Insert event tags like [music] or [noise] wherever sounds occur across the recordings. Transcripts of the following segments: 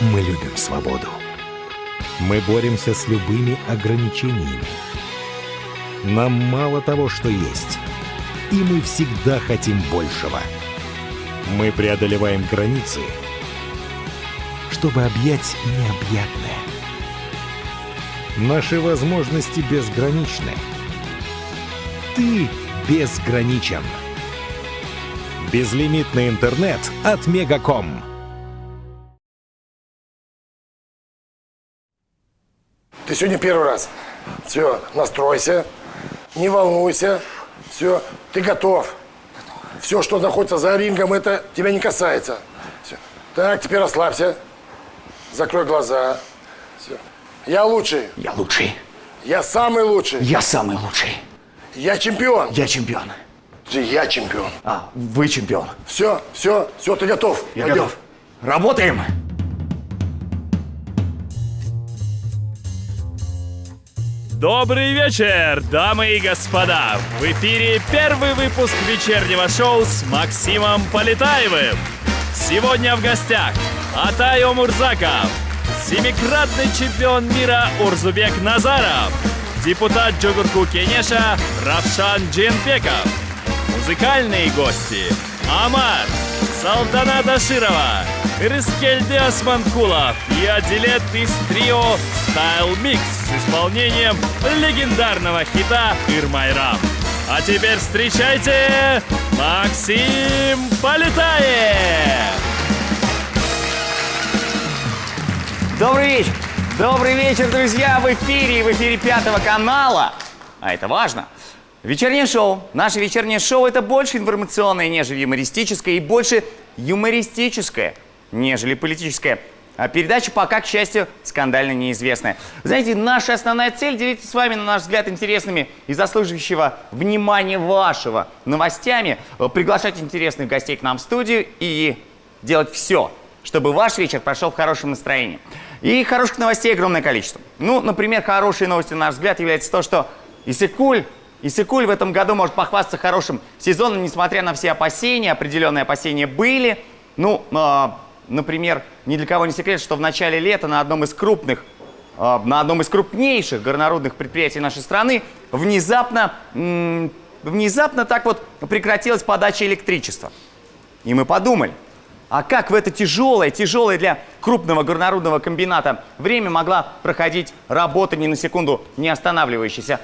Мы любим свободу. Мы боремся с любыми ограничениями. Нам мало того, что есть. И мы всегда хотим большего. Мы преодолеваем границы, чтобы объять необъятное. Наши возможности безграничны. Ты безграничен. Безлимитный интернет от Мегаком. Ты сегодня первый раз. Все, настройся, не волнуйся. Все, ты готов. Все, что находится за рингом, это тебя не касается. Все. Так, теперь расслабься. Закрой глаза. Все. Я лучший. Я лучший. Я самый лучший. Я самый лучший. Я чемпион. Я чемпион. Ты- Я чемпион. А, вы чемпион. Все, все, все, ты готов. Я Пойдем. готов. Работаем. Добрый вечер, дамы и господа! В эфире первый выпуск вечернего шоу с Максимом Полетаевым. Сегодня в гостях Атай Омурзаков, семикратный чемпион мира Урзубек Назаров, депутат Джугурку Кенеша Равшан Джинбеков, музыкальные гости Амар, Салтанат Аширова, Рискельде Османкулов и Адилет из трио Style Mix с исполнением легендарного хита «Ирмайрам». А теперь встречайте Максим Полетаев! Добрый вечер. Добрый вечер, друзья, в эфире, в эфире Пятого канала. А это важно. Вечернее шоу. Наше вечернее шоу это больше информационное, нежели юмористическое, и больше юмористическое, нежели политическое. А передача пока, к счастью, скандально неизвестная. Знаете, наша основная цель делиться с вами, на наш взгляд, интересными и заслуживающего внимания вашего новостями, э, приглашать интересных гостей к нам в студию и делать все, чтобы ваш вечер прошел в хорошем настроении. И хороших новостей огромное количество. Ну, например, хорошей новостью, на наш взгляд, является то, что Исыкуль, Исыкуль в этом году может похвастаться хорошим сезоном, несмотря на все опасения, определенные опасения были. Ну, а, например, ни для кого не секрет, что в начале лета на одном из крупных, а, на одном из крупнейших горнорудных предприятий нашей страны внезапно, м, внезапно так вот прекратилась подача электричества. И мы подумали, а как в это тяжелое, тяжелое для крупного горнорудного комбината время могла проходить работа ни на секунду не останавливающаяся?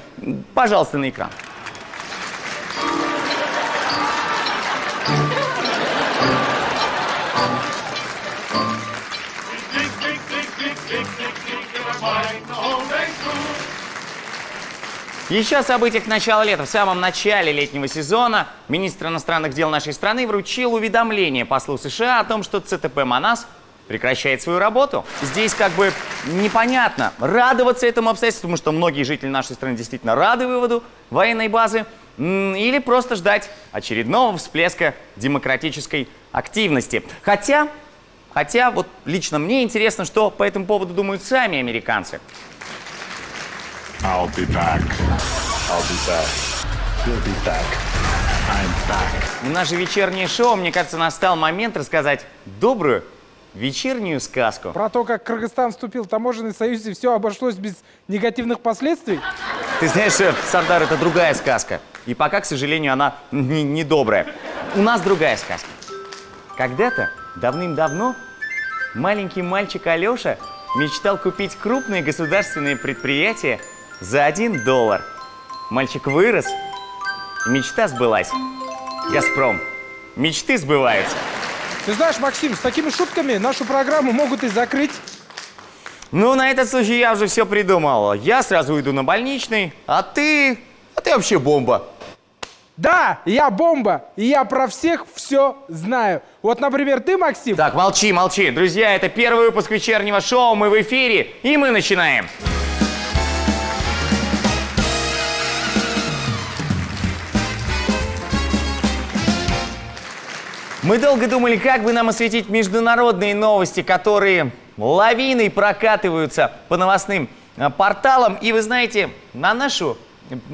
Пожалуйста, на экран. Еще о событиях начала лета. В самом начале летнего сезона министр иностранных дел нашей страны вручил уведомление послу США о том, что ЦТП «Манас» прекращает свою работу. Здесь как бы непонятно, радоваться этому обстоятельству, потому что многие жители нашей страны действительно рады выводу военной базы, или просто ждать очередного всплеска демократической активности. Хотя, хотя вот лично мне интересно, что по этому поводу думают сами американцы. I'll be back. I'll be back. You'll be back. I'm back. В наше вечернее шоу, мне кажется, настал момент рассказать добрую вечернюю сказку. Про то, как Кыргызстан вступил в таможенный союз и все обошлось без негативных последствий? Ты знаешь, э, Сардар, это другая сказка. И пока, к сожалению, она не, не добрая. У нас другая сказка. Когда-то, давным-давно, маленький мальчик Алеша мечтал купить крупное государственное предприятие за один доллар. Мальчик вырос, и мечта сбылась. Газпром. Мечты сбываются. Ты знаешь, Максим, с такими шутками нашу программу могут и закрыть. Ну, на этот случай я уже все придумал. Я сразу уйду на больничный, а ты... А ты вообще бомба. Да, я бомба, и я про всех все знаю. Вот, например, ты, Максим, Так, молчи, молчи. Друзья, это первый выпуск вечернего шоу. Мы в эфире, и мы начинаем. Мы долго думали, как бы нам осветить международные новости, которые лавиной прокатываются по новостным э, порталам. И вы знаете, на нашу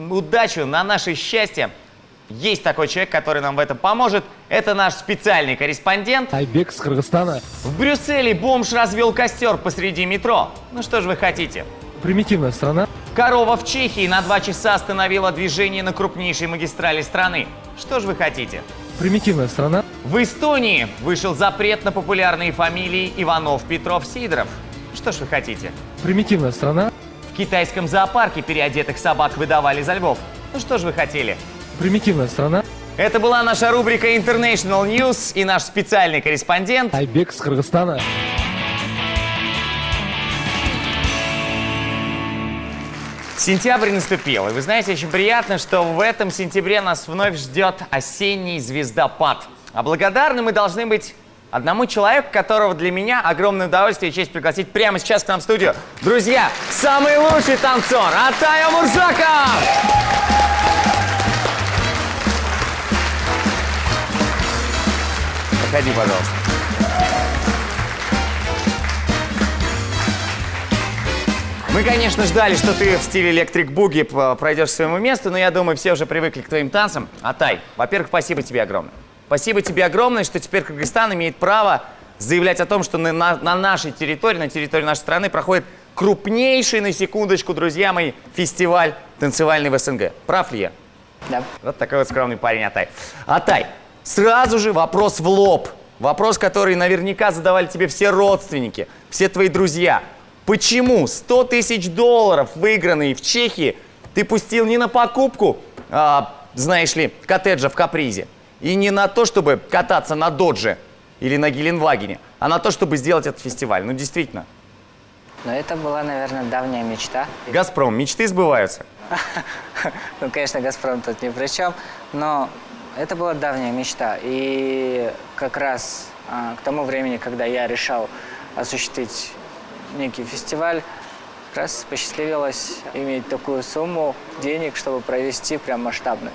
удачу, на наше счастье, есть такой человек, который нам в этом поможет. Это наш специальный корреспондент. Айбек с Кыргызстана. В Брюсселе бомж развел костер посреди метро. Ну что же вы хотите? Примитивная страна. Корова в Чехии на два часа остановила движение на крупнейшей магистрали страны. Что же вы хотите? Примитивная страна. В Эстонии вышел запрет на популярные фамилии Иванов, Петров, Сидоров. Что ж вы хотите? Примитивная страна. В китайском зоопарке переодетых собак выдавали за львов. Ну что ж вы хотели? Примитивная страна. Это была наша рубрика International News и наш специальный корреспондент. Айбек с Кыргызстана. Сентябрь наступил, и вы знаете, очень приятно, что в этом сентябре нас вновь ждет осенний звездопад. А благодарны мы должны быть одному человеку, которого для меня огромное удовольствие и честь пригласить прямо сейчас к нам в студию. Друзья, самый лучший танцор Атая Мурзаков! Проходи, пожалуйста. Мы, конечно, ждали, что ты в стиле электрик буги пройдешь к своему месту, но я думаю, все уже привыкли к твоим танцам. Атай, во-первых, спасибо тебе огромное. Спасибо тебе огромное, что теперь Кыргызстан имеет право заявлять о том, что на, на, на нашей территории, на территории нашей страны проходит крупнейший, на секундочку, друзья мои, фестиваль танцевальный в СНГ. Прав ли я? Да. Вот такой вот скромный парень Атай. Атай, сразу же вопрос в лоб. Вопрос, который наверняка задавали тебе все родственники, все твои друзья. Почему 100 тысяч долларов, выигранные в Чехии, ты пустил не на покупку, а, знаешь ли, коттеджа в Капризе, и не на то, чтобы кататься на Додже или на Геленвагене, а на то, чтобы сделать этот фестиваль? Ну, действительно. Но это была, наверное, давняя мечта. Газпром, мечты сбываются. [laughs] Ну, конечно, «Газпром» тут ни при чем, но это была давняя мечта. И как раз а, к тому времени, когда я решал осуществить некий фестиваль, как раз посчастливилось иметь такую сумму денег, чтобы провести прям масштабный.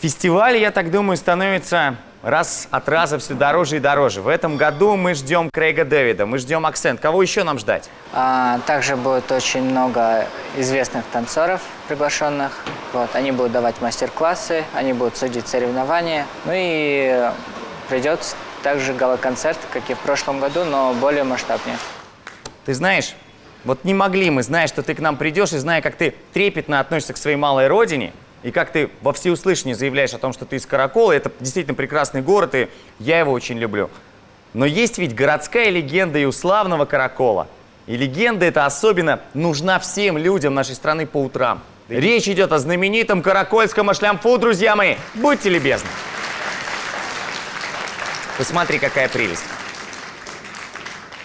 Фестиваль, я так думаю, становится раз от раза все дороже и дороже. В этом году мы ждем Крейга Дэвида, мы ждем Акцент. Кого еще нам ждать? А, также будет очень много известных танцоров приглашенных. Вот, они будут давать мастер-классы, они будут судить соревнования. Ну и придет также гала-концерт, как и в прошлом году, но более масштабнее. Ты знаешь, вот не могли мы, зная, что ты к нам придешь, и зная, как ты трепетно относишься к своей малой родине, и как ты во всеуслышание заявляешь о том, что ты из Каракола, это действительно прекрасный город, и я его очень люблю. Но есть ведь городская легенда и у славного Каракола. И легенда эта особенно нужна всем людям нашей страны по утрам. Речь идет о знаменитом каракольском ашлямфу, друзья мои. Будьте любезны. Посмотри, какая прелесть.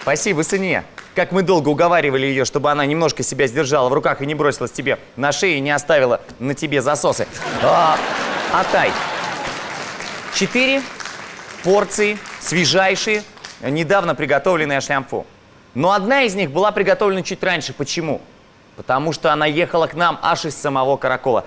Спасибо, сыне. Как мы долго уговаривали ее, чтобы она немножко себя сдержала в руках и не бросилась тебе на шею и не оставила на тебе засосы. А, Атай. Четыре порции свежайшие, недавно приготовленные ашлямфу. Но одна из них была приготовлена чуть раньше. Почему? Потому что она ехала к нам аж из самого Каракола.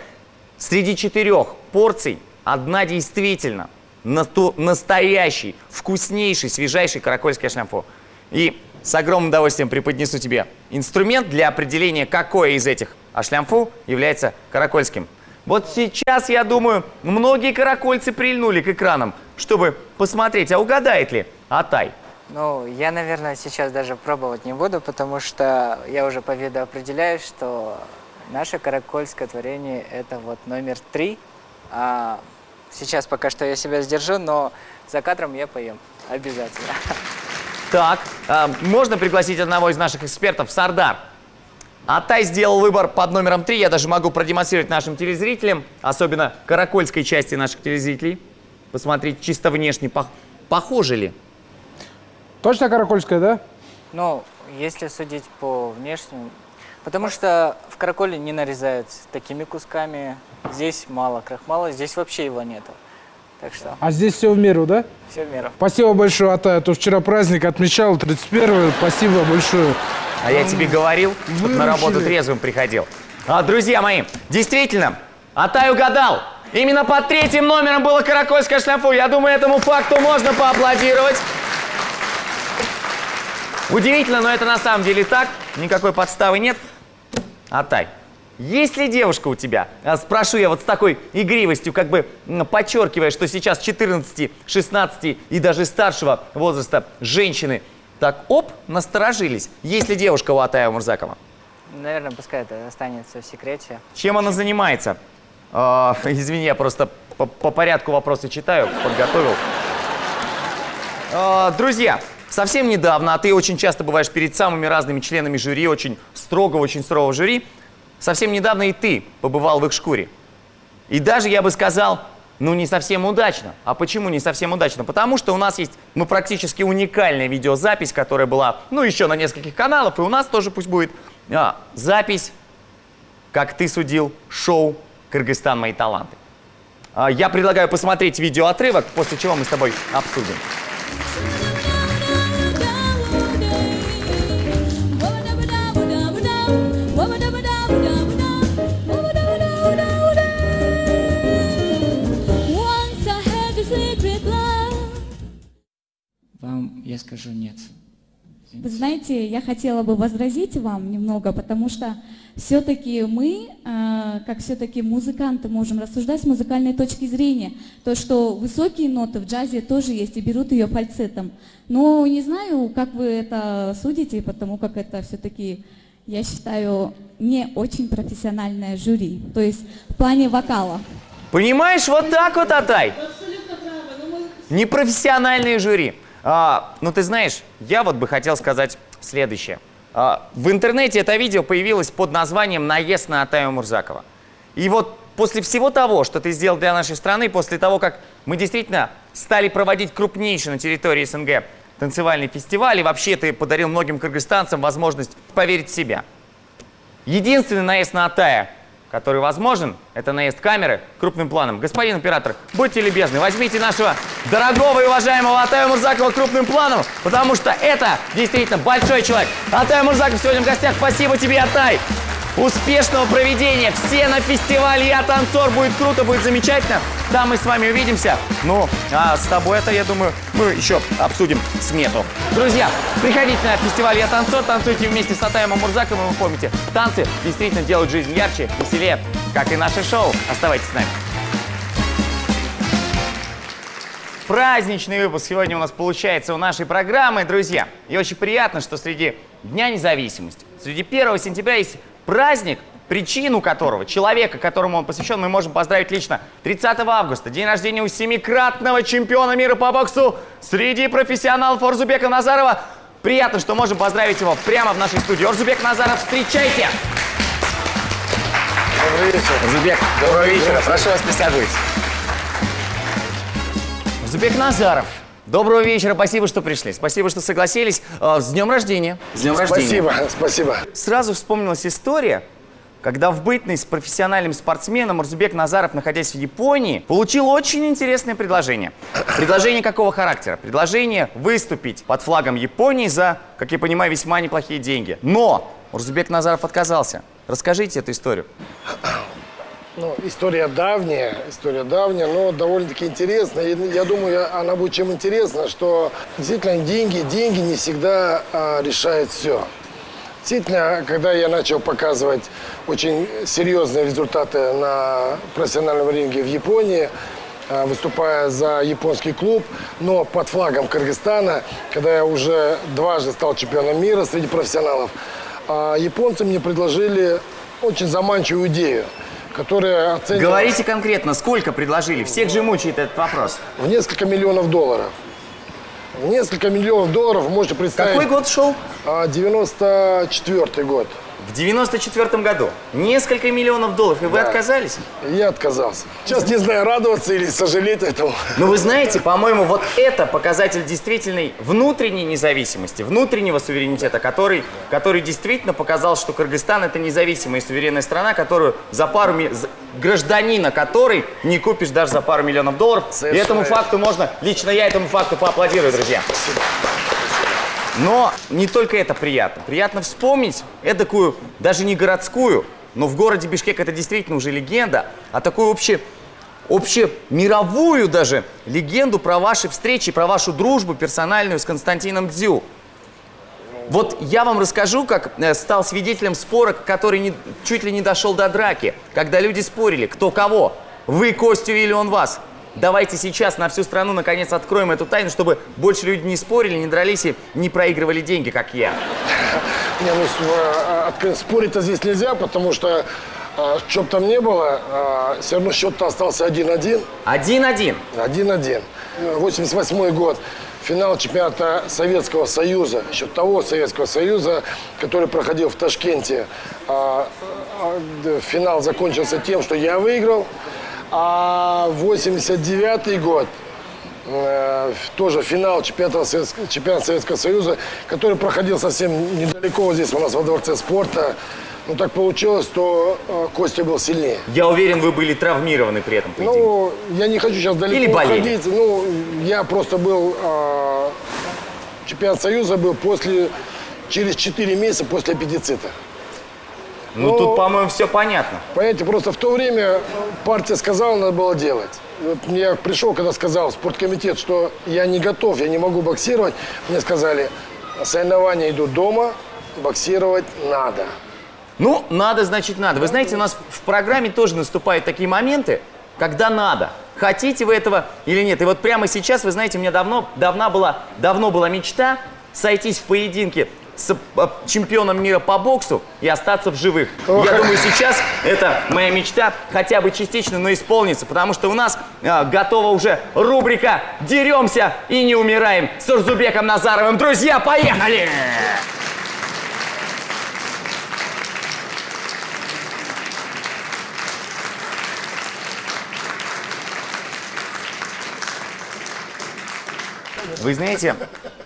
Среди четырех порций одна действительно настоящий, вкуснейший, свежайший каракольский ашлямфу. И с огромным удовольствием преподнесу тебе инструмент для определения, какой из этих ашлямфу является каракольским. Вот сейчас, я думаю, многие каракольцы прильнули к экранам, чтобы посмотреть, а угадает ли Атай. Ну, я, наверное, сейчас даже пробовать не буду, потому что я уже по виду определяю, что наше каракольское творение – это вот номер три. А сейчас пока что я себя сдержу, но за кадром я поем обязательно. [laughs] Так, э, можно пригласить одного из наших экспертов, Сардар. Атай сделал выбор под номером 3. Я даже могу продемонстрировать нашим телезрителям, особенно каракольской части наших телезрителей. Посмотреть чисто внешне, пох похоже ли. Точно каракольская, да? Ну, если судить по внешнему, потому что в караколе не нарезают такими кусками, здесь мало крахмала, здесь вообще его нету. Так что А здесь все в меру, да? все в меру. Спасибо большое, Атай. А то вчера праздник отмечал, 31 Спасибо большое. А я тебе говорил, чтобы на работу трезвым приходил. А, друзья мои, действительно, Атай угадал. Именно под третьим номером было каракольское шляфу. Я думаю, этому факту можно поаплодировать. Удивительно, но это на самом деле так. Никакой подставы нет. Атай, есть ли девушка у тебя? А, Спрошу я вот с такой игривостью, как бы подчеркивая, что сейчас 14, 16 и даже старшего возраста женщины так, оп, насторожились. Есть ли девушка у Атая Мурзакова? Наверное, пускай это останется в секрете. Чем она занимается? А, извини, я просто по, по порядку вопросы читаю, подготовил. А, друзья, совсем недавно, а ты очень часто бываешь перед самыми разными членами жюри, очень строго, очень строгого жюри, совсем недавно и ты побывал в их шкуре. И даже, я бы сказал, ну не совсем удачно. А почему не совсем удачно? Потому что у нас есть, ну практически уникальная видеозапись, которая была, ну еще на нескольких каналах, и у нас тоже пусть будет а, запись, как ты судил, шоу «Кыргызстан. Мои таланты». А, я предлагаю посмотреть видеоотрывок, после чего мы с тобой обсудим. Я скажу нет. Вы знаете, я хотела бы возразить вам немного, потому что все-таки мы, э, как все-таки музыканты, можем рассуждать с музыкальной точки зрения. То, что высокие ноты в джазе тоже есть и берут ее фальцетом. Но не знаю, как вы это судите, потому как это все-таки, я считаю, не очень профессиональное жюри. То есть в плане вокала. Понимаешь, вот так вот, Атай. Непрофессиональные жюри. А, ну, ты знаешь, я вот бы хотел сказать следующее. А, в интернете это видео появилось под названием «Наезд на Атаю Мурзакова». И вот после всего того, что ты сделал для нашей страны, после того, как мы действительно стали проводить крупнейший на территории СНГ танцевальный фестиваль, и вообще ты подарил многим кыргызстанцам возможность поверить в себя. Единственный наезд на Атая, который возможен, это наезд камеры крупным планом. Господин оператор, будьте любезны, возьмите нашего дорогого и уважаемого Атая Мурзакова крупным планом, потому что это действительно большой человек. Атай Мурзаков сегодня в гостях. Спасибо тебе, Атай! Успешного проведения! Все на фестивале «Я танцор». Будет круто, будет замечательно. Там мы с вами увидимся. Ну, а с тобой это, я думаю, мы еще обсудим смету. Друзья, приходите на фестиваль «Я танцор», танцуйте вместе с Атаем Мурзаковым. Вы помните, танцы действительно делают жизнь ярче, веселее, как и наше шоу. Оставайтесь с нами. Праздничный выпуск сегодня у нас получается у нашей программы, друзья. И очень приятно, что среди Дня независимости, среди 1 сентября есть праздник, причину которого, человека, которому он посвящен, мы можем поздравить лично 30 августа, день рождения у семикратного чемпиона мира по боксу среди профессионалов Орзубека Назарова. Приятно, что можем поздравить его прямо в нашей студии. Орзубек Назаров, встречайте! Добрый вечер. Орзубек, доброго вечера, прошу вас, присаживайтесь. Орзубек Назаров, доброго вечера, спасибо, что пришли, спасибо, что согласились. Э, С днем рождения! С днем рождения! Спасибо, [laughs] спасибо. Сразу вспомнилась история, когда в бытность профессиональным спортсменом Урзубек Назаров, находясь в Японии, получил очень интересное предложение. Предложение какого характера? Предложение выступить под флагом Японии за, как я понимаю, весьма неплохие деньги. Но Урзубек Назаров отказался. Расскажите эту историю. Ну, история давняя, история давняя, но довольно-таки интересная. Я думаю, она будет чем интересна, что действительно деньги, деньги не всегда а, решают все. Действительно, когда я начал показывать очень серьезные результаты на профессиональном ринге в Японии, а, выступая за японский клуб, но под флагом Кыргызстана, когда я уже дважды стал чемпионом мира среди профессионалов, а, японцы мне предложили очень заманчивую идею, которая оценивалась Говорите конкретно, сколько предложили? Всех же мучает этот вопрос. в несколько миллионов долларов. В несколько миллионов долларов можете представить. Какой год шел? А, 94 год. В 94 году. Несколько миллионов долларов. И вы Да. отказались? Я отказался. Сейчас не знаю, радоваться или сожалеть этому. Но вы знаете, по-моему, вот это показатель действительной внутренней независимости, внутреннего суверенитета, который, который действительно показал, что Кыргызстан это независимая и суверенная страна, которую за пару гражданина которой не купишь даже за пару миллионов долларов. И Совершенно этому верно. факту можно, лично я этому факту поаплодирую, друзья. Но не только это приятно. Приятно вспомнить эдакую, даже не городскую, но в городе Бишкек это действительно уже легенда, а такую обще, общемировую даже легенду про ваши встречи, про вашу дружбу персональную с Константином Дзю. Вот я вам расскажу, как э, стал свидетелем спора, который не- чуть ли не дошел до драки, когда люди спорили, кто кого, вы Костю или он вас. Давайте сейчас на всю страну наконец откроем эту тайну, чтобы больше люди не спорили, не дрались и не проигрывали деньги, как я. [laughs] Не, ну, а, откры- спорить-то здесь нельзя, потому что, а, что бы там ни было, все равно счет-то остался 1-1. Один-один. 1-1. 88 год. Финал чемпионата Советского Союза, еще того Советского Союза, который проходил в Ташкенте. А, а, Финал закончился тем, что я выиграл. А 89 год, э, тоже финал чемпионата Советского, чемпионата Советского Союза, который проходил совсем недалеко вот здесь у нас во Дворце спорта. Ну так получилось, что э, Костя был сильнее. Я уверен, вы были травмированы при этом поединке. Ну, я не хочу сейчас далеко Или болели. уходить. Ну, я просто был... э, чемпионат Союза был после... Через 4 месяца после аппендицита. Ну, ну, тут, по-моему, все понятно. Понимаете, просто в то время партия сказала, надо было делать. Вот я пришел, когда сказал в спорткомитет, что я не готов, я не могу боксировать. Мне сказали, соревнования идут дома, боксировать надо. Ну, надо, значит, надо. Вы знаете, у нас в программе тоже наступают такие моменты, когда надо. Хотите вы этого или нет. И вот прямо сейчас, вы знаете, у меня давно, давно, была, давно была мечта сойтись в поединке с э, чемпионом мира по боксу и остаться в живых. Я думаю, сейчас это моя мечта хотя бы частично, но исполнится, потому что у нас э, готова уже рубрика «Деремся и не умираем» с Урзубеком Назаровым. Друзья, поехали! Вы знаете,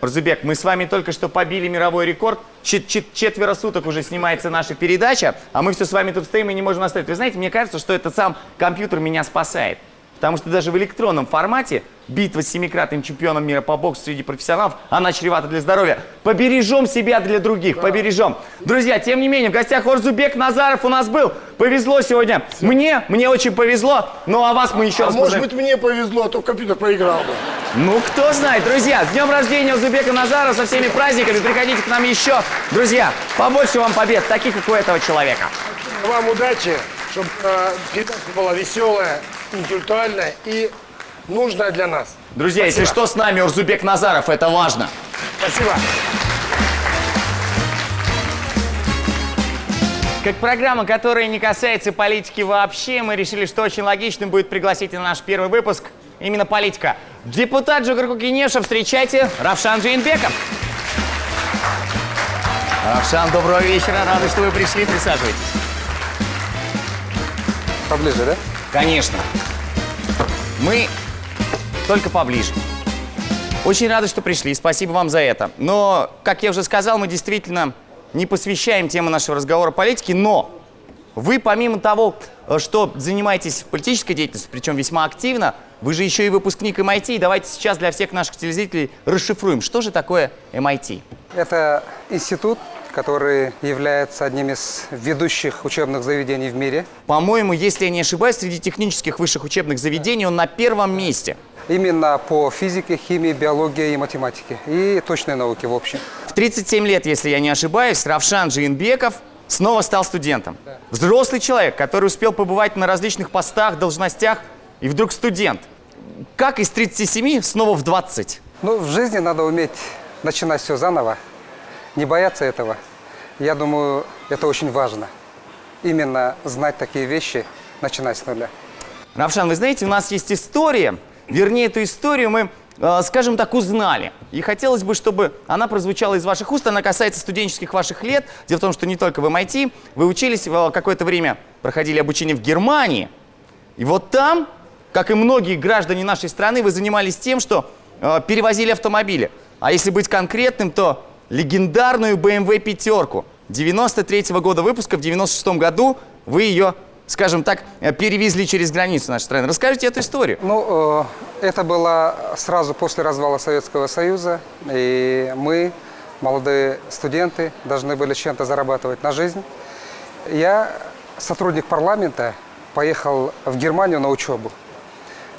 Разубек, мы с вами только что побили мировой рекорд. Чет- чет- четверо суток уже снимается наша передача, а мы все с вами тут стоим и не можем оставить. Вы знаете, мне кажется, что этот сам компьютер меня спасает. Потому что даже в электронном формате битва с семикратным чемпионом мира по боксу среди профессионалов, она чревата для здоровья. Побережем себя для других, побережем. Друзья, тем не менее, в гостях Орзубек Назаров у нас был. Повезло сегодня. Мне, мне очень повезло. Ну а вас мы еще А раз может быть, мне повезло, а то компьютер проиграл бы. ну, кто знает, друзья, с днем рождения Узбека Назара, со всеми праздниками, приходите к нам еще. Друзья, побольше вам побед, таких, как у этого человека. Вам удачи, чтобы передача была веселая, интеллектуальная и нужная для нас. Друзья, если что, с нами Урзубек Назаров, это важно. Спасибо. Как программа, которая не касается политики вообще, мы решили, что очень логичным будет пригласить на наш первый выпуск именно политика. Депутат Джугарку Кенеша, встречайте, Равшан Джейнбеков. Равшан, доброго вечера, рады, что вы пришли, присаживайтесь. Поближе, да? Конечно. Мы только поближе. Очень рады, что пришли. Спасибо вам за это. Но, как я уже сказал, мы действительно не посвящаем тему нашего разговора политике, но вы, помимо того, э, что занимаетесь политической деятельностью, причем весьма активно, вы же еще и выпускник MIT. И давайте сейчас для всех наших телезрителей расшифруем, что же такое MIT. Это институт, который является одним из ведущих учебных заведений в мире. По-моему, если я не ошибаюсь, среди технических высших учебных заведений он на первом месте. Именно по физике, химии, биологии и математике. И точной науке в общем. В 37 лет, если я не ошибаюсь, Равшан Джиенбеков снова стал студентом. Взрослый человек, который успел побывать на различных постах, должностях, и вдруг студент. Как из 37 снова в 20? Ну, в жизни надо уметь начинать все заново, не бояться этого. Я думаю, это очень важно. Именно знать такие вещи, начинать с нуля. Равшан, вы знаете, у нас есть история, вернее, эту историю мы, э, скажем так, узнали. И хотелось бы, чтобы она прозвучала из ваших уст. Она касается студенческих ваших лет. Дело в том, что не только в MIT. Вы учились э, какое-то время, проходили обучение в Германии. И вот там, как и многие граждане нашей страны, вы занимались тем, что э, перевозили автомобили. А если быть конкретным, то легендарную BMW пятерку 93 года выпуска, в 96 году вы ее, скажем так, э, перевезли через границу нашей страны. Расскажите эту историю. Ну, э, это было сразу после развала Советского Союза, и мы, молодые студенты, должны были чем-то зарабатывать на жизнь. Я, сотрудник парламента, поехал в Германию на учебу.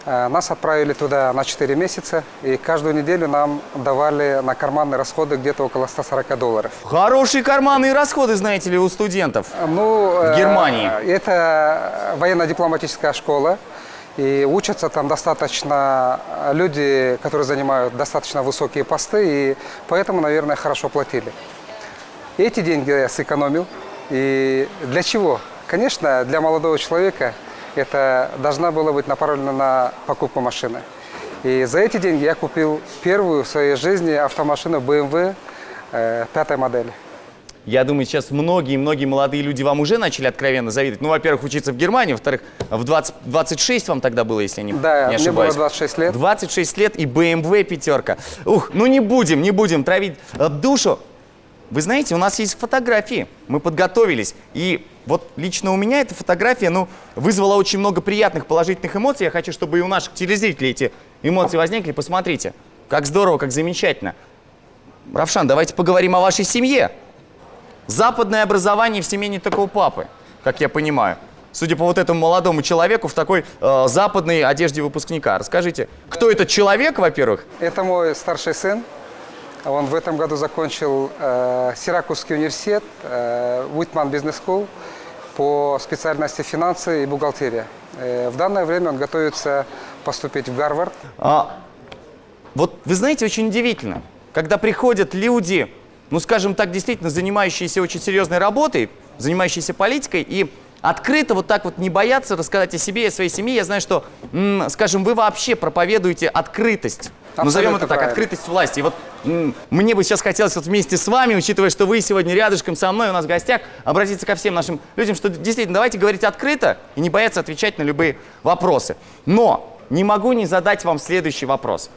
Э, Нас отправили туда на 4 месяца, и каждую неделю нам давали на карманные расходы где-то около 140 долларов. Хорошие карманные расходы, знаете ли, у студентов. Ну, В э, Германии. Это военно-дипломатическая школа. И учатся там достаточно люди, которые занимают достаточно высокие посты, и поэтому, наверное, хорошо платили. Эти деньги я сэкономил. И для чего? Конечно, для молодого человека это должна была быть направлена на покупку машины. И за эти деньги я купил первую в своей жизни автомашину BMW э, пятой модели. Я думаю, сейчас многие-многие молодые люди вам уже начали откровенно завидовать. Ну, во-первых, учиться в Германии, во-вторых, в 20, 26 вам тогда было, если я не, Да, не мне было ошибаюсь. 26 лет. 26 лет и BMW пятерка. Ух, ну не будем, не будем травить э, душу. Вы знаете, у нас есть фотографии, мы подготовились. И вот лично у меня эта фотография, ну, вызвала очень много приятных положительных эмоций. Я хочу, чтобы и у наших телезрителей эти эмоции возникли. Посмотрите, как здорово, как замечательно. Равшан, давайте поговорим о вашей семье. Западное образование в семье не у папы, как я понимаю. Судя по вот этому молодому человеку в такой э, западной одежде выпускника. Расскажите, кто этот человек, во-первых? Это мой старший сын. Он в этом году закончил э, Сиракузский университет, э, Уитман Бизнес School по специальности финансы и бухгалтерия. Э, в данное время он готовится поступить в Гарвард. А, вот вы знаете, очень удивительно, когда приходят люди, ну скажем так, действительно занимающиеся очень серьезной работой, занимающиеся политикой, и открыто вот так вот не боятся рассказать о себе и о своей семье. Я знаю, что, скажем, вы вообще проповедуете открытость. Назовем Абсолютно это так, правильно. открытость власти. И вот мне бы сейчас хотелось вот вместе с вами, учитывая, что вы сегодня рядышком со мной, у нас в гостях, обратиться ко всем нашим людям, что действительно давайте говорить открыто и не бояться отвечать на любые вопросы. Но не могу не задать вам следующий вопрос.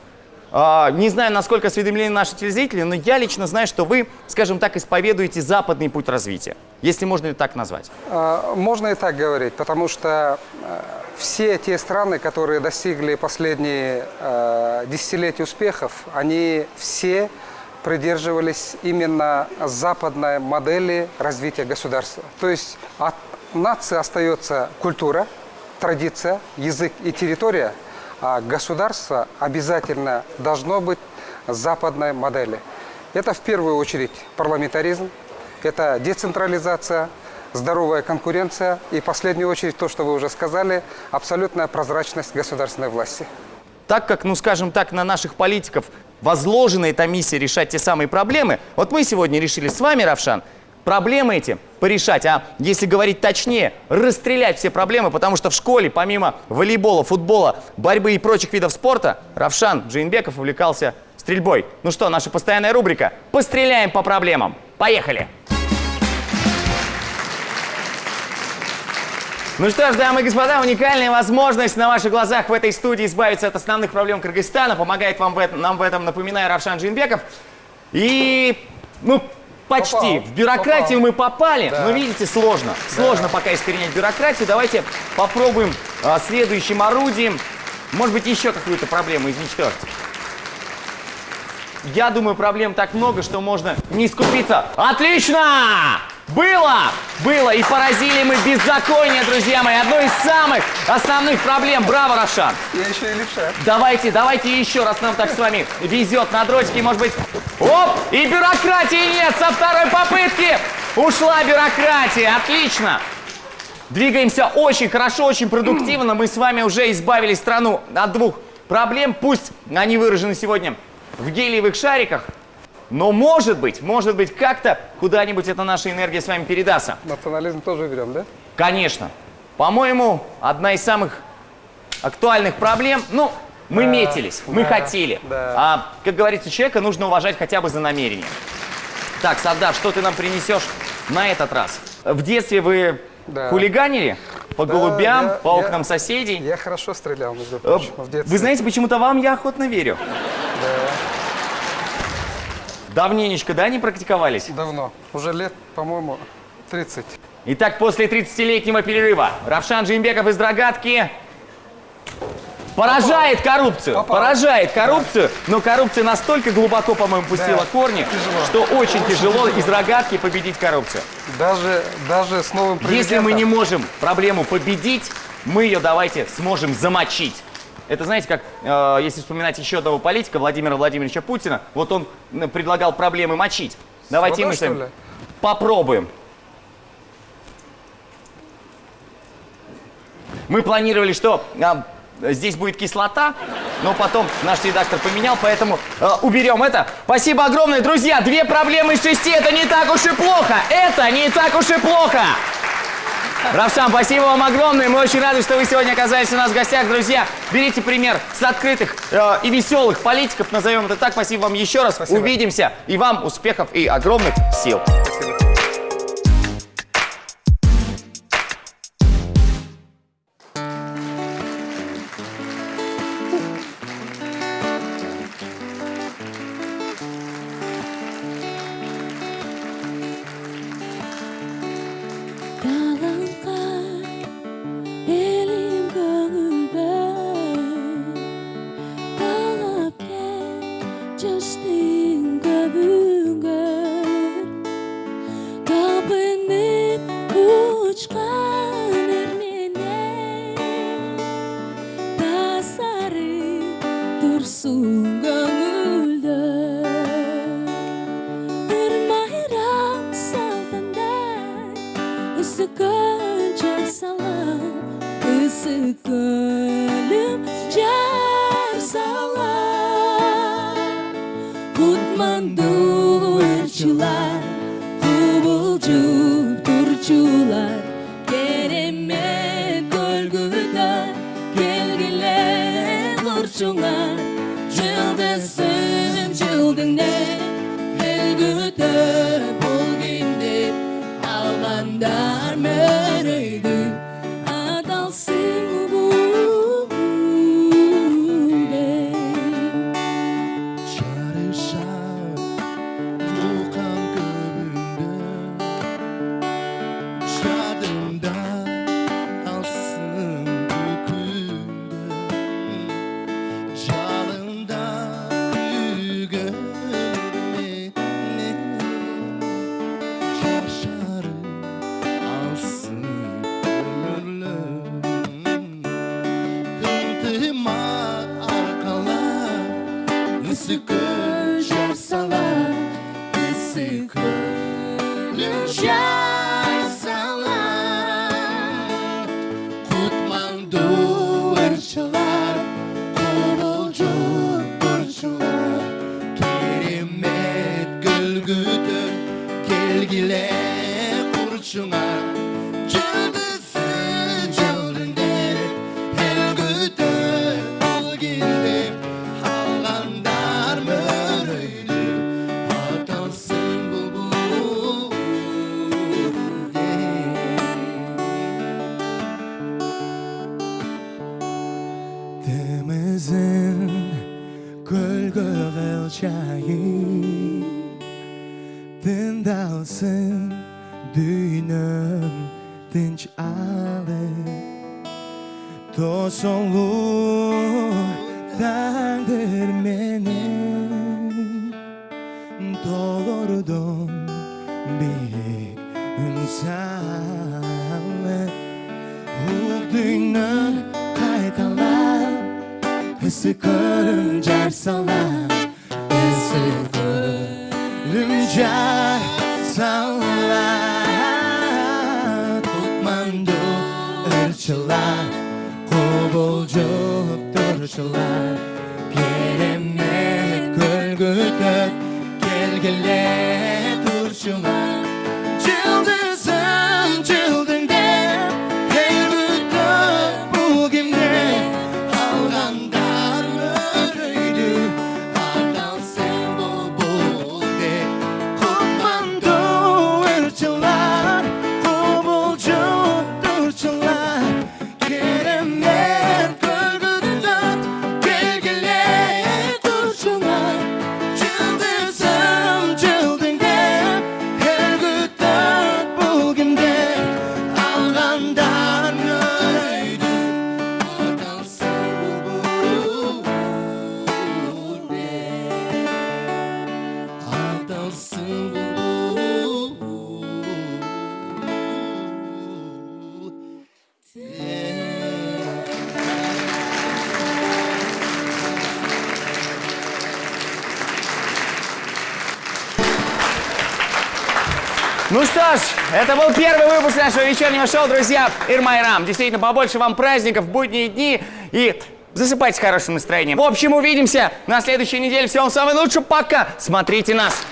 А, не знаю, насколько осведомлены наши телезрители, но я лично знаю, что вы, скажем так, исповедуете западный путь развития. Если можно ли так назвать. Э, Можно и так говорить, потому что э, все те страны, которые достигли последние э, десятилетия успехов, они все придерживались именно западной модели развития государства. То есть от нации остается культура, традиция, язык и территория, а государство обязательно должно быть западной модели. Это в первую очередь парламентаризм, это децентрализация, здоровая конкуренция и в последнюю очередь то, что вы уже сказали, абсолютная прозрачность государственной власти. Так как, ну скажем так, на наших политиков возложена эта миссия решать те самые проблемы, вот мы сегодня решили с вами, Равшан, проблемы эти порешать, а если говорить точнее, расстрелять все проблемы, потому что в школе, помимо волейбола, футбола, борьбы и прочих видов спорта, Равшан Джейнбеков увлекался стрельбой. Ну что, наша постоянная рубрика «Постреляем по проблемам». Поехали! Ну что ж, дамы и господа, уникальная возможность на ваших глазах в этой студии избавиться от основных проблем Кыргызстана. Помогает вам в этом, нам в этом, напоминаю, Равшан Джинбеков. И, ну, почти. Попал. В бюрократию Попал. мы попали, Да. но, видите, сложно. Сложно пока искоренять бюрократию. Давайте попробуем а, следующим орудием, может быть, еще какую-то проблему изничтожить. Я думаю, проблем так много, что можно не скупиться. Отлично! Было! Было! И поразили мы беззаконие, друзья мои. Одно из самых основных проблем. Браво, Равшан! Я еще и левша. Давайте, давайте еще раз нам так с вами везет на дротике, может быть. Оп! И бюрократии нет! Со второй попытки ушла бюрократия. Отлично! Двигаемся очень хорошо, очень продуктивно. Мы с вами уже избавили страну от двух проблем. Пусть они выражены сегодня в гелиевых шариках, но может быть, может быть, как-то куда-нибудь эта наша энергия с вами передастся. Национализм тоже берем, да? Конечно. По-моему, одна из самых актуальных проблем, ну, мы Да, метились, мы да, хотели. да. А, как говорится, человека нужно уважать хотя бы за намерение. Так, Сардаш, что ты нам принесешь на этот раз? В детстве вы Да. хулиганили? По Да, голубям, я- по я- окнам соседей? Я хорошо стрелял, между Э, прочим, в детстве. Вы знаете, почему-то вам я охотно верю. Давненечко, да, не практиковались? Давно. Уже лет, по-моему, 30. Итак, после 30-летнего перерыва Равшан Джимбеков из Драгатки поражает коррупцию. Попал. Поражает коррупцию, но коррупция настолько глубоко, по-моему, пустила Да, корни, тяжело. что очень тяжело из Рогатки победить коррупцию. Даже, даже с новым президентом. Если мы не можем проблему победить, мы ее давайте сможем замочить. Это, знаете, как, э, если вспоминать еще одного политика, Владимира Владимировича Путина, вот он предлагал проблемы мочить. Давайте мы с попробуем. Мы планировали, что а, здесь будет кислота, но потом наш редактор поменял, поэтому э, уберем это. Спасибо огромное, друзья. Две проблемы из шести, это не так уж и плохо. Это не так уж и плохо. Равшан, спасибо вам огромное. Мы очень рады, что вы сегодня оказались у нас в гостях, друзья. Берите пример с открытых э, и веселых политиков, назовем это так. Спасибо вам еще раз. Увидимся. И вам успехов и огромных сил. Таланған кубулжуп турчулар керемет көлгүдө келгиле бурчуңа жар салар Ысыкы жар салар Кутманду ырчылар Кубулжуп турчулар Керемет гүлгүдө soluktandır benim Doğurdun bir insanı Olduğunu kaydalar Sıkırınca salan Sıkırınca тамшылар керемет күлгі төк келгіле ма нашего вечернего шоу, друзья. Ирмайрам. Действительно, побольше вам праздников, будние дни и засыпайте с хорошим настроением. В общем, увидимся на следующей неделе. Всего вам самого лучшего. Пока. Смотрите нас.